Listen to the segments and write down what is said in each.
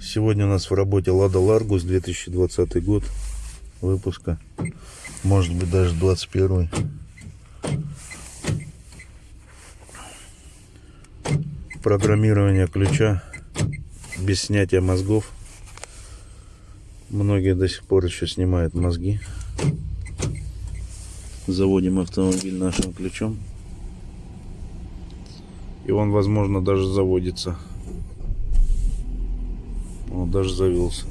Сегодня у нас в работе Лада Ларгус 2020 год выпуска. Может быть даже 21. Программирование ключа без снятия мозгов. Многие до сих пор еще снимают мозги. Заводим автомобиль нашим ключом. И он, возможно, даже заводится. Он даже завелся.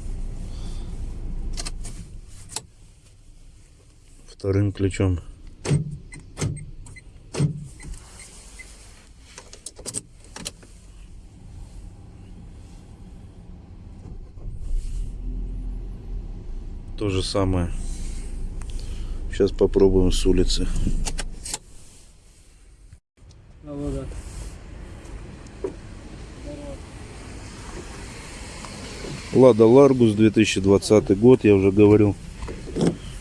Вторым ключом. То же самое. Сейчас попробуем с улицы. Володя. Лада Ларгус 2020 год, я уже говорил.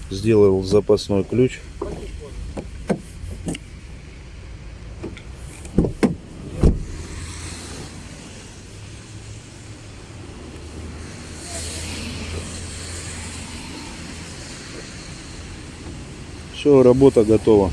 Сделал запасной ключ. Все, работа готова.